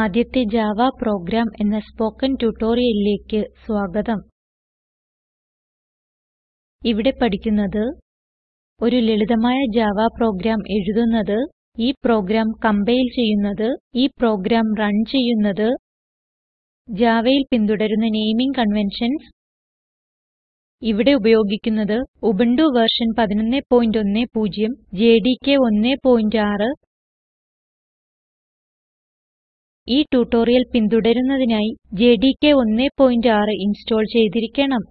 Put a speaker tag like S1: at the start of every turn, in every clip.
S1: ആദ്യത്തെ Java program എന്ന spoken ട്യൂട്ടോറിയലിലേക്ക് സ്വാഗതം ഇവിടെ പഠിക്കുന്നത് ഒരു ലളിതമായ ജാവ പ്രോഗ്രാം എഴുതുന്നത് ഈ പ്രോഗ്രാം കംപൈൽ ചെയ്യുന്നത് ഈ പ്രോഗ്രാം റൺ ചെയ്യുന്നത് ജാവയിൽ പിന്തുടരുന്ന നെയിമിംഗ് കൺവെൻഷൻസ് ഇവിടെ ഉപയോഗിക്കുന്നത് ഉബുണ്ടു വെർഷൻ 11.10 ജെഡികെ 1.6 ഈ ട്യൂട്ടോറിയൽ പിന്തുടരുന്നതിനായി JDK 1.6 ഇൻസ്റ്റോൾ ചെയ്തിരിക്കണം.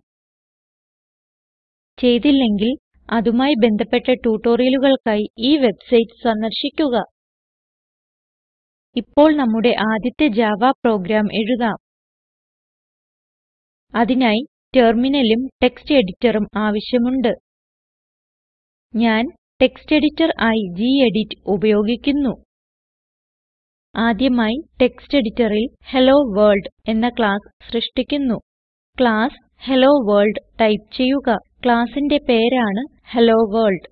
S1: ചെയ്തില്ലെങ്കിൽ അതുമായി ബന്ധപ്പെട്ട ട്യൂട്ടോറിയലുകൾക്കായി ഈ വെബ്സൈറ്റ് സന്ദർശിക്കുക. ഇപ്പോൾ നമ്മുടെ ആദ്യത്തെ ജാവ പ്രോഗ്രാം എഴുതാം. അതിനായി ടെർമിനലും ടെക്സ്റ്റ് എഡിറ്ററും ആവശ്യമുണ്ട്. ഞാൻ ടെക്സ്റ്റ് എഡിറ്റർ ആയി ഗെഡിറ്റ് ഉപയോഗിക്കുന്നു ആദ്യമായി ടെക്സ്റ്റ് എഡിറ്ററിൽ ഹലോ വേൾഡ് എന്ന ക്ലാസ് സൃഷ്ടിക്കുന്നു ക്ലാസ് ഹലോ വേൾഡ് ടൈപ്പ് ചെയ്യുക ക്ലാസിന്റെ പേരാണ് ഹലോ വേൾഡ്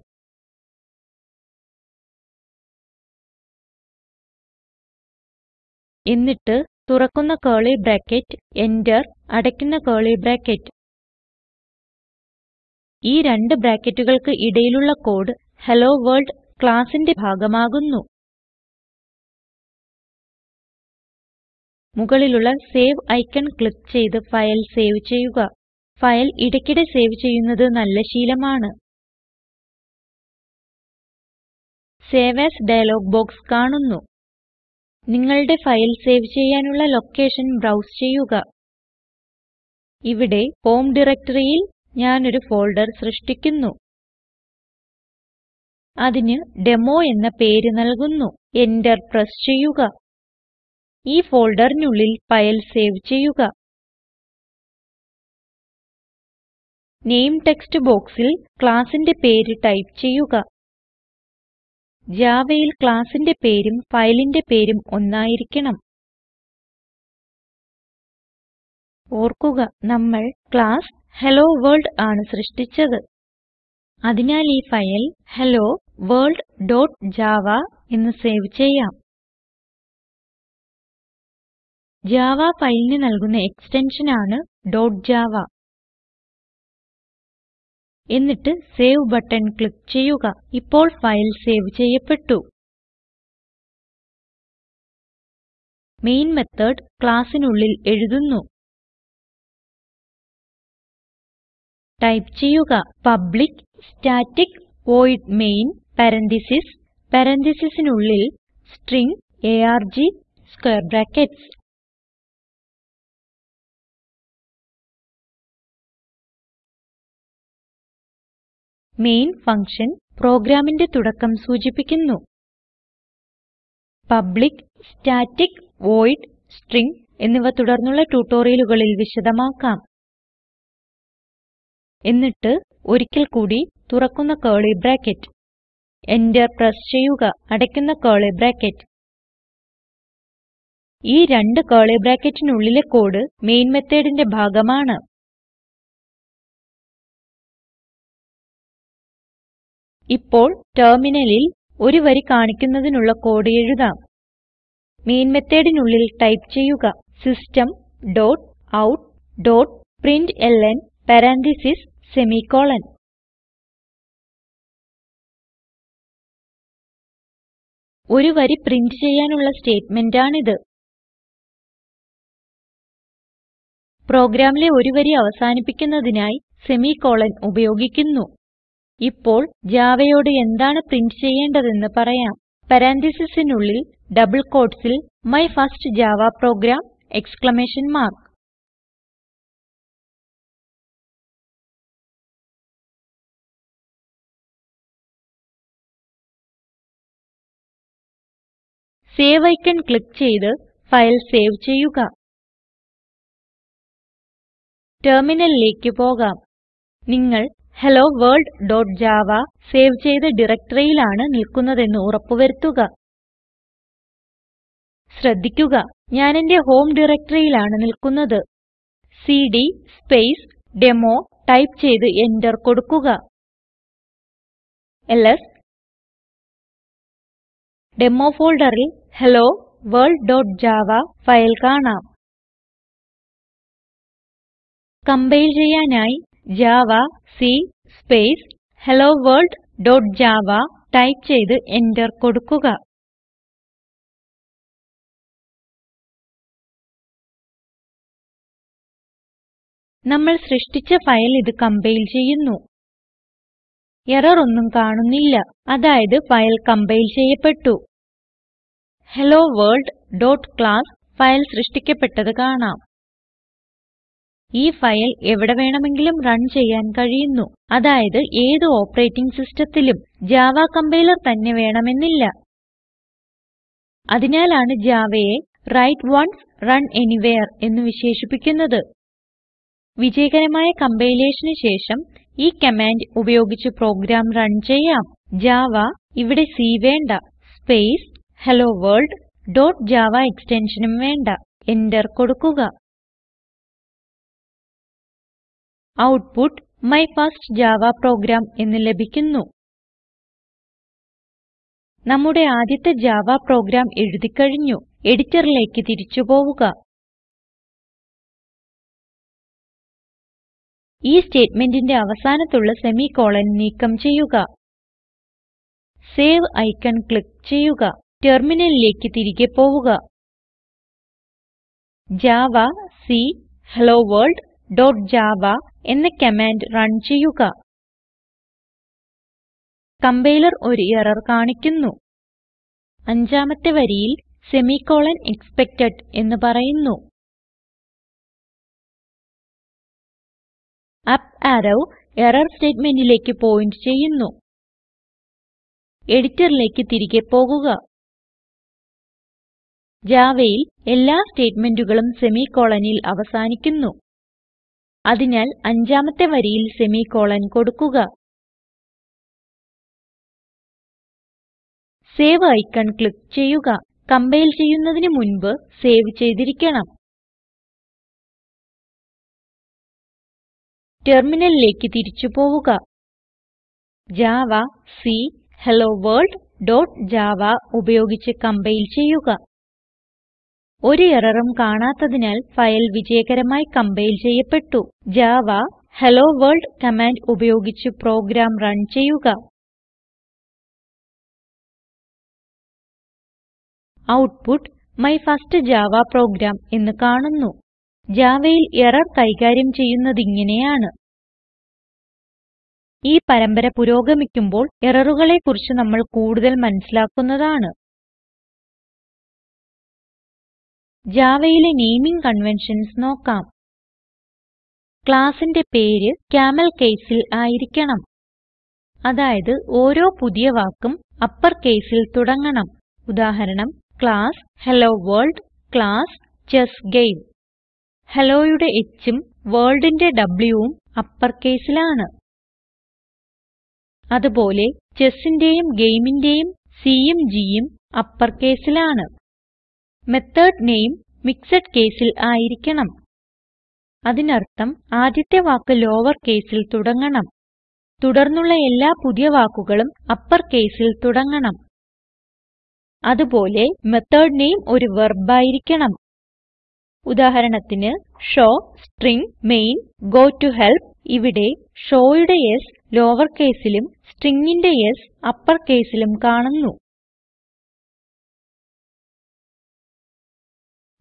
S1: എന്നിട്ട് തുറക്കുന്ന കേർലി ബ്രാക്കറ്റ് എന്റർ അടയ്ക്കുന്ന കേർലി ബ്രാക്കറ്റ് ഈ രണ്ട് ബ്രാക്കറ്റുകൾക്ക് ഇടയിലുള്ള കോഡ് ഹലോ വേൾഡ് ക്ലാസിന്റെ ഭാഗമാകുന്നു മുകളിലുള്ള സേവ് ഐക്കൺ ക്ലിക്ക് ചെയ്ത് ഫയൽ സേവ് ചെയ്യുക ഫയൽ ഇടയ്ക്കിടെ സേവ് ചെയ്യുന്നത് നല്ല ശീലമാണ് സേവ് ആസ് ഡയലോഗ് ബോക്സ് കാണുന്നു നിങ്ങളുടെ ഫയൽ സേവ് ചെയ്യാനുള്ള ലൊക്കേഷൻ ബ്രൗസ് ചെയ്യുക ഇവിടെ ഹോം ഡയറക്ടറിയിൽ ഞാനൊരു ഫോൾഡർ സൃഷ്ടിക്കുന്നു അതിന് ഡെമോ എന്ന പേര് നൽകുന്നു എന്റർ പ്രസ് ചെയ്യുക ഈ ഫോൾഡറിനുള്ളിൽ ഫയൽ സേവ് ചെയ്യുക നെയിം ടെക്സ്റ്റ് ബോക്സിൽ ക്ലാസ്സിന്റെ പേര് ടൈപ്പ് ചെയ്യുക Javaയിൽ ക്ലാസ്സിന്റെ പേരും ഫയലിന്റെ പേരും ഒന്നായിരിക്കണം ഓർക്കുക നമ്മൾ ക്ലാസ് വേൾഡ് ആണ് സൃഷ്ടിച്ചത് അതിനാൽ ഈ ഫയൽ helloworldജാവ എന്ന് സേവ് ചെയ്യാം ജാവ ഫയലിന് നൽകുന്ന എക്സ്റ്റൻഷൻ ആണ് .java എന്നിട്ട് സേവ് ബട്ടൺ ക്ലിക്ക് ചെയ്യുക ഇപ്പോൾ ഫയൽ സേവ് ചെയ്യപ്പെട്ടു മെയിൻ മെത്തേഡ് ക്ലാസ്സിനുള്ളിൽ എഴുതുന്നു ടൈപ്പ് ചെയ്യുക public static void main parenthesis പരന്തീസസിനുള്ളിൽ string arg square brackets main function പ്രോഗ്രാമിന്റെ തുടക്കം സൂചിപ്പിക്കുന്നു പബ്ലിക്ക് സ്റ്റാറ്റിക് വോയിഡ് സ്ട്രിംഗ് എന്നിവ തുടർന്നുള്ള ട്യൂട്ടോറിയലുകളിൽ വിശദമാക്കാം എന്നിട്ട് ഒരിക്കൽ കൂടി തുറക്കുന്ന കേളി ബ്രാക്കറ്റ് എന്റർ പ്രസ് ചെയ്യുക അടയ്ക്കുന്ന കേളി ബ്രാക്കറ്റ് ഈ രണ്ട് കേളി ബ്രാക്കറ്റിനുള്ളിലെ കോഡ് മെയിൻ methodന്റെ ഭാഗമാണ് ഇപ്പോൾ ടെർമിനലിൽ ഒരു വരി കാണിക്കുന്നതിനുള്ള കോഡ് എഴുതാം മെയിൻ methodനുള്ളിൽ ടൈപ്പ് ചെയ്യുക system dot out dot println parenthesis semicolon ഒരു വരി പ്രിന്റ് ചെയ്യാനുള്ള സ്റ്റേറ്റ്മെന്റ് ആണിത് പ്രോഗ്രാമിലെ ഒരു വരി അവസാനിപ്പിക്കുന്നതിനായി സെമിക്കോളൻ ഉപയോഗിക്കുന്നു ഇപ്പോൾ Javaയോട് എന്താണ് പ്രിന്റ് ചെയ്യേണ്ടതെന്ന് പറയാം പരാൻതീസിസിനുള്ളിൽ ഡബിൾ quotesൽ my first Java program exclamation mark save icon click ചെയ്ത് ഫയൽ സേവ് ചെയ്യുക ടെർമിനലിലേക്ക് പോകാം നിങ്ങൾ hello world.java സേവ് ചെയ്ത ഡയറക്ടറിയിലാണ് നിൽക്കുന്നതെന്ന് ഉറപ്പുവരുത്തുക. ശ്രദ്ധിക്കുക, ഞാൻ എൻ്റെ ഹോം ഡയറക്ടറിയിലാണ് നിൽക്കുന്നത്. cd സ്പേസ് ഡെമോ ടൈപ്പ് ചെയ്ത് എന്റർ കൊടുക്കുക. ls ഡെമോ ഫോൾഡറിൽ hello world.java ഫയൽ കാണാം. കംപൈൽ ചെയ്യാനായി Java C space hello world dot Java type ചെയ്ത് എന്റർ കൊടുക്കുക നമ്മൾ സൃഷ്ടിച്ച ഫയൽ ഇത് കംപൈൽ ചെയ്യുന്നു എറർ ഒന്നും കാണുന്നില്ല അതായത് ഫയൽ കംപൈൽ ചെയ്യപ്പെട്ടു hello world dot class file സൃഷ്ടിക്കപ്പെട്ടത് കാണാം ഈ ഫയൽ എവിടെ വേണമെങ്കിലും റൺ ചെയ്യാൻ കഴിയുന്നു അതായത് ഏത് ഓപ്പറേറ്റിംഗ് സിസ്റ്റത്തിലും ജാവ കമ്പൈലർ തന്നെ വേണമെന്നില്ല അതിനാലാണ് ജാവയെ റൈറ്റ് വൺസ് റൺ എനിവെയർ എന്ന് വിശേഷിപ്പിക്കുന്നത് വിജയകരമായ കമ്പൈലേഷന് ശേഷം ഈ കമാൻഡ് ഉപയോഗിച്ച് പ്രോഗ്രാം റൺ ചെയ്യാം ജാവ ഇവിടെ സി വേണ്ട space hello world dot Java എക്സ്റ്റൻഷനും വേണ്ട എന്റർ കൊടുക്കുക output my first Java program എന്ന് ലഭിക്കുന്നു നമ്മുടെ ആദ്യത്തെ ജാവ പ്രോഗ്രാം എഴുതി കഴിഞ്ഞു എഡിറ്ററിലേക്ക് തിരിച്ചു പോവുക ഈ സ്റ്റേറ്റ്മെന്റിന്റെ അവസാനത്തുള്ള സെമികോളൻ നീക്കം ചെയ്യുക സേവ് ഐക്കൺ ക്ലിക്ക് ചെയ്യുക ടെർമിനലിലേക്ക് തിരികെ പോവുക ഹലോ വേൾഡ് ഡോട്ട് ജാവ എന്ന കമാൻഡ് റൺ ചെയ്യുക കംപൈലർ ഒരു എറർ കാണിക്കുന്നു അഞ്ചാമത്തെ വരിയിൽ സെമിക്കോളൻ എക്സ്പെക്ടഡ് എന്ന് പറയുന്നു അപ്പ് ആരോ എറർ സ്റ്റേറ്റ്മെന്റിലേക്ക് പോയിന്റ് ചെയ്യുന്നു എഡിറ്ററിലേക്ക് തിരികെ പോകുക ജാവയിൽ എല്ലാ സ്റ്റേറ്റ്മെന്റുകളും സെമിക്കോളനിൽ അവസാനിക്കുന്നു അതിനാൽ അഞ്ചാമത്തെ വരിയിൽ സെമിക്കോളൻ കൊടുക്കുക സേവ് ഐക്കൺ ക്ലിക്ക് ചെയ്യുക കംപൈൽ ചെയ്യുന്നതിന് മുൻപ് സേവ് ചെയ്തിരിക്കണം ടെർമിനലിലേക്ക് തിരിച്ചു പോവുക ജാവാക് ഹെല്ലോവർൾഡ് ഡോട്ട് ജാവ ഉപയോഗിച്ച് കംപൈൽ ചെയ്യുക ഒരു എററും കാണാത്തതിനാൽ ഫയൽ വിജയകരമായി കംപൈൽ ചെയ്യപ്പെട്ടു ജാവ ഹലോ വേൾഡ് കമാൻഡ് ഉപയോഗിച്ച് പ്രോഗ്രാം റൺ ചെയ്യുക output my first Java program എന്ന് കാണുന്നു ജാവയിൽ എറർ കൈകാര്യം ചെയ്യുന്നതിങ്ങനെയാണ് ഈ പരമ്പര പുരോഗമിക്കുമ്പോൾ എററുകളെ കുറിച്ച് നമ്മൾ കൂടുതൽ മനസ്സിലാക്കുന്നതാണ് ജാവയിലെ നേമിംഗ് കൺവെൻഷൻസ് നോക്കാം ക്ലാസിന്റെ പേര് ക്യാമൽ കേസിൽ ആയിരിക്കണം അതായത് ഓരോ പുതിയ വാക്കും അപ്പർ കേസിൽ തുടങ്ങണം ഉദാഹരണം class hello world class chess game ഹെലോയുടെ hഉം worldന്റെ wഉം അപ്പർ കേസിലാണ് അതുപോലെ chessന്റെയും gameന്റെയും cയും gയും അപ്പർ കേസിലാണ് മെത്തേഡ് നെയിം മിക്സഡ് കേസിൽ ആയിരിക്കണം അതിനർത്ഥം ആദ്യത്തെ വാക്ക് ലോവർ കേസിൽ തുടങ്ങണം തുടർന്നുള്ള എല്ലാ പുതിയ വാക്കുകളും അപ്പർ കേസിൽ തുടങ്ങണം അതുപോലെ മെത്തോട് നെയിം ഒരു വെർബ് ആയിരിക്കണം ഉദാഹരണത്തിന് show string main go to help ഇവിടെ യുടെ s ലോവർ കേസിലും stringന്റെ s അപ്പർ കേസിലും കാണുന്നു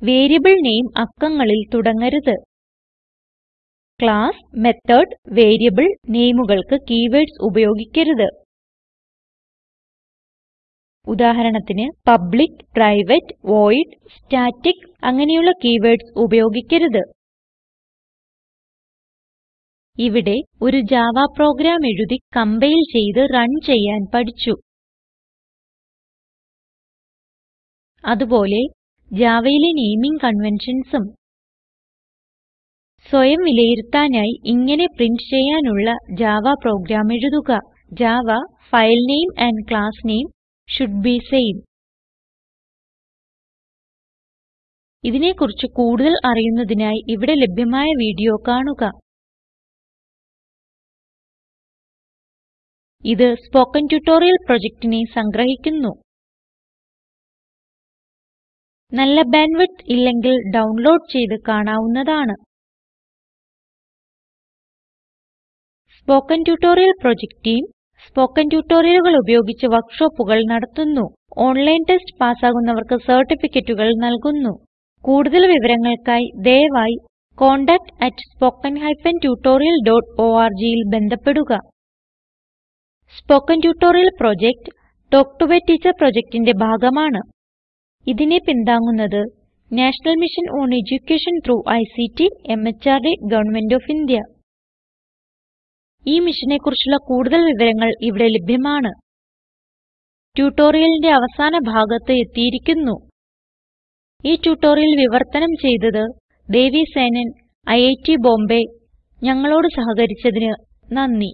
S1: വേരിയബിൾ നെയിം അക്കങ്ങളിൽ തുടങ്ങരുത് ക്ലാസ് മെത്തോട് വേരിയബിൾ നെയിമുകൾക്ക് കീവേർഡ്സ് ഉപയോഗിക്കരുത് ഉദാഹരണത്തിന് പബ്ലിക്ക് പ്രൈവറ്റ് വോയിഡ് സ്റ്റാറ്റിക് അങ്ങനെയുള്ള കീവേർഡ്സ് ഉപയോഗിക്കരുത് ഇവിടെ ഒരു ജാവ പ്രോഗ്രാം എഴുതി കംപൈൽ ചെയ്ത് റൺ ചെയ്യാൻ പഠിച്ചു അതുപോലെ ജാവയിലെ നെയിമിംഗ് കൺവെൻഷൻസും സ്വയം വിലയിരുത്താനായി ഇങ്ങനെ പ്രിന്റ് ചെയ്യാനുള്ള ജാവ പ്രോഗ്രാം എഴുതുക Java file name and class name should be same ഇതിനെക്കുറിച്ച് കൂടുതൽ അറിയുന്നതിനായി ഇവിടെ ലഭ്യമായ വീഡിയോ കാണുക ഇത് സ്പോകെൻ ട്യൂട്ടോറിയൽ പ്രൊജക്റ്റിനെ സംഗ്രഹിക്കുന്നു നല്ല ബാൻഡ്വിഡ്ത്ത് ഇല്ലെങ്കിൽ ഡൗൺലോഡ് ചെയ്ത് കാണാവുന്നതാണ് spoken tutorial project team spoken ട്യൂട്ടോറിയലുകൾ ഉപയോഗിച്ച് വർക്ക്ഷോപ്പുകൾ നടത്തുന്നു. ഓൺലൈൻ ടെസ്റ്റ് പാസ്സാകുന്നവർക്ക് സർട്ടിഫിക്കറ്റുകൾ നൽകുന്നു. കൂടുതൽ വിവരങ്ങൾക്കായി ദയവായി contact@spoken tutorialorgൽ ബന്ധപ്പെടുക. Spoken tutorial project talk to a teacher പ്രൊജക്റ്റിന്റെ ഭാഗമാണ് ഇതിനെ പിന്താങ്ങുന്നത് national mission on education through ICT MHRD government of India ഈ മിഷനെ കുറിച്ചുള്ള കൂടുതൽ വിവരങ്ങൾ ഇവിടെ ലഭ്യമാണ് ട്യൂട്ടോറിയലിന്റെ അവസാന ഭാഗത്ത് എത്തിയിരിക്കുന്നു ഈ ട്യൂട്ടോറിയൽ വിവർത്തനം ചെയ്തത് ദേവി സേനൻ ഐഐടി ബോംബെ ഞങ്ങളോട് സഹകരിച്ചതിന് നന്ദി